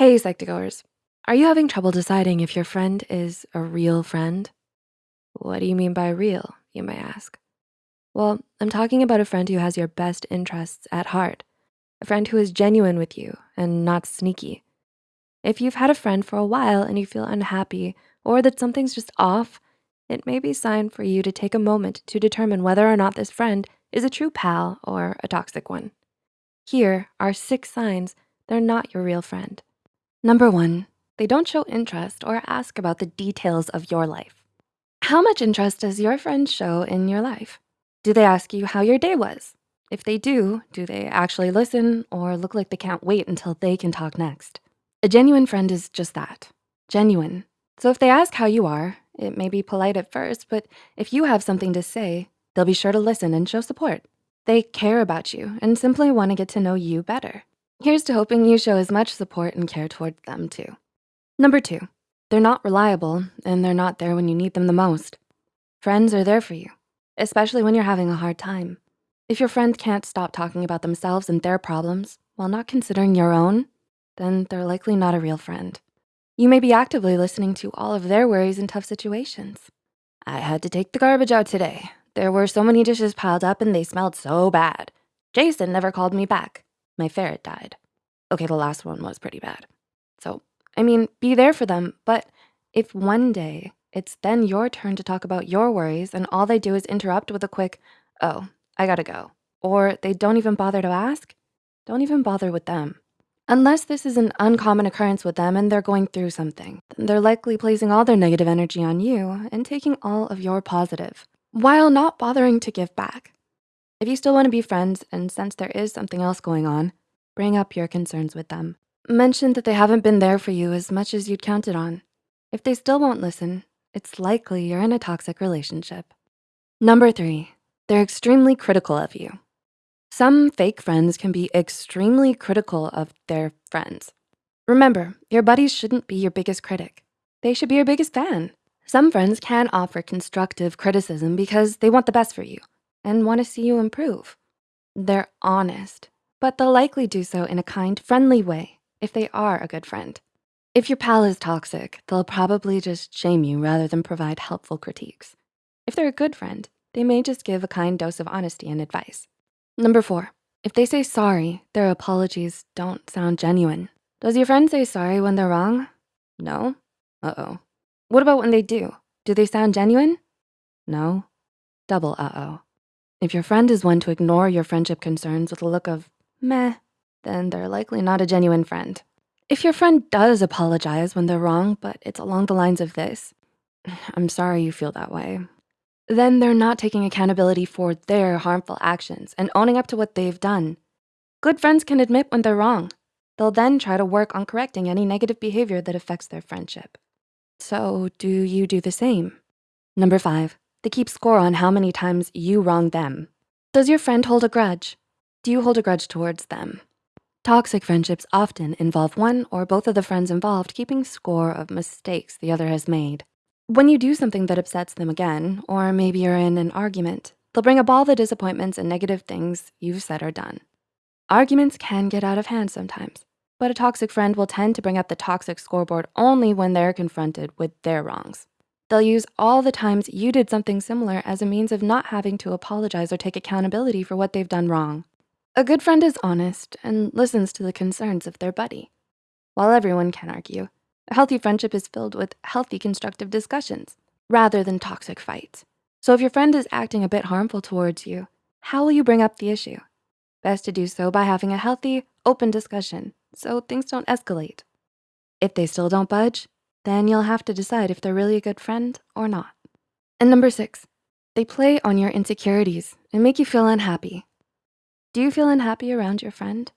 Hey, Psych2Goers. Are you having trouble deciding if your friend is a real friend? What do you mean by real, you may ask? Well, I'm talking about a friend who has your best interests at heart, a friend who is genuine with you and not sneaky. If you've had a friend for a while and you feel unhappy or that something's just off, it may be sign for you to take a moment to determine whether or not this friend is a true pal or a toxic one. Here are six signs they're not your real friend. Number one, they don't show interest or ask about the details of your life. How much interest does your friend show in your life? Do they ask you how your day was? If they do, do they actually listen or look like they can't wait until they can talk next? A genuine friend is just that, genuine. So if they ask how you are, it may be polite at first, but if you have something to say, they'll be sure to listen and show support. They care about you and simply wanna get to know you better. Here's to hoping you show as much support and care towards them too. Number two, they're not reliable and they're not there when you need them the most. Friends are there for you, especially when you're having a hard time. If your friend can't stop talking about themselves and their problems while not considering your own, then they're likely not a real friend. You may be actively listening to all of their worries in tough situations. I had to take the garbage out today. There were so many dishes piled up and they smelled so bad. Jason never called me back. My ferret died. Okay, the last one was pretty bad. So, I mean, be there for them, but if one day it's then your turn to talk about your worries and all they do is interrupt with a quick, oh, I gotta go, or they don't even bother to ask, don't even bother with them. Unless this is an uncommon occurrence with them and they're going through something, then they're likely placing all their negative energy on you and taking all of your positive while not bothering to give back. If you still wanna be friends and sense there is something else going on, bring up your concerns with them. Mention that they haven't been there for you as much as you'd counted on. If they still won't listen, it's likely you're in a toxic relationship. Number three, they're extremely critical of you. Some fake friends can be extremely critical of their friends. Remember, your buddies shouldn't be your biggest critic. They should be your biggest fan. Some friends can offer constructive criticism because they want the best for you and wanna see you improve. They're honest, but they'll likely do so in a kind, friendly way if they are a good friend. If your pal is toxic, they'll probably just shame you rather than provide helpful critiques. If they're a good friend, they may just give a kind dose of honesty and advice. Number four, if they say sorry, their apologies don't sound genuine. Does your friend say sorry when they're wrong? No? Uh-oh. What about when they do? Do they sound genuine? No? Double uh-oh. If your friend is one to ignore your friendship concerns with a look of meh, then they're likely not a genuine friend. If your friend does apologize when they're wrong, but it's along the lines of this, I'm sorry you feel that way, then they're not taking accountability for their harmful actions and owning up to what they've done. Good friends can admit when they're wrong. They'll then try to work on correcting any negative behavior that affects their friendship. So do you do the same? Number five, they keep score on how many times you wronged them. Does your friend hold a grudge? Do you hold a grudge towards them? Toxic friendships often involve one or both of the friends involved keeping score of mistakes the other has made. When you do something that upsets them again, or maybe you're in an argument, they'll bring up all the disappointments and negative things you've said or done. Arguments can get out of hand sometimes, but a toxic friend will tend to bring up the toxic scoreboard only when they're confronted with their wrongs. They'll use all the times you did something similar as a means of not having to apologize or take accountability for what they've done wrong. A good friend is honest and listens to the concerns of their buddy. While everyone can argue, a healthy friendship is filled with healthy constructive discussions rather than toxic fights. So if your friend is acting a bit harmful towards you, how will you bring up the issue? Best to do so by having a healthy, open discussion so things don't escalate. If they still don't budge, then you'll have to decide if they're really a good friend or not. And number six, they play on your insecurities and make you feel unhappy. Do you feel unhappy around your friend?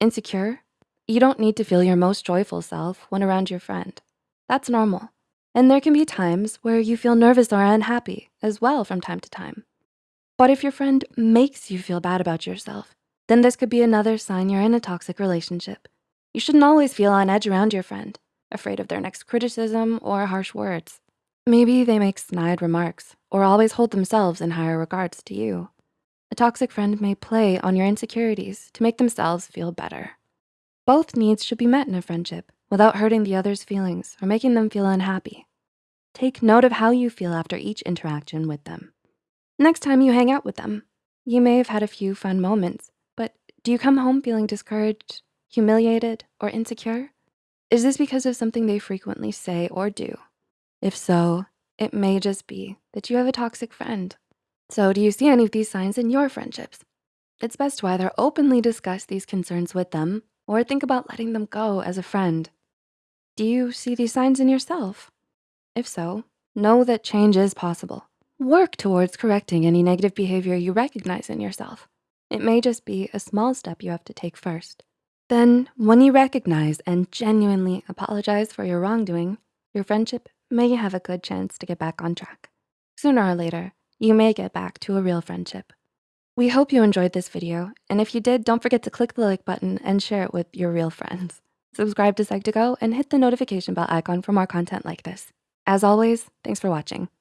Insecure? You don't need to feel your most joyful self when around your friend. That's normal. And there can be times where you feel nervous or unhappy as well from time to time. But if your friend makes you feel bad about yourself, then this could be another sign you're in a toxic relationship. You shouldn't always feel on edge around your friend, afraid of their next criticism or harsh words. Maybe they make snide remarks or always hold themselves in higher regards to you. A toxic friend may play on your insecurities to make themselves feel better. Both needs should be met in a friendship, without hurting the other's feelings or making them feel unhappy. Take note of how you feel after each interaction with them. Next time you hang out with them, you may have had a few fun moments, but do you come home feeling discouraged, humiliated, or insecure? Is this because of something they frequently say or do? If so, it may just be that you have a toxic friend. So do you see any of these signs in your friendships? It's best to either openly discuss these concerns with them or think about letting them go as a friend. Do you see these signs in yourself? If so, know that change is possible. Work towards correcting any negative behavior you recognize in yourself. It may just be a small step you have to take first. Then, when you recognize and genuinely apologize for your wrongdoing, your friendship may have a good chance to get back on track. Sooner or later, you may get back to a real friendship. We hope you enjoyed this video, and if you did, don't forget to click the like button and share it with your real friends. Subscribe to Psych2Go and hit the notification bell icon for more content like this. As always, thanks for watching.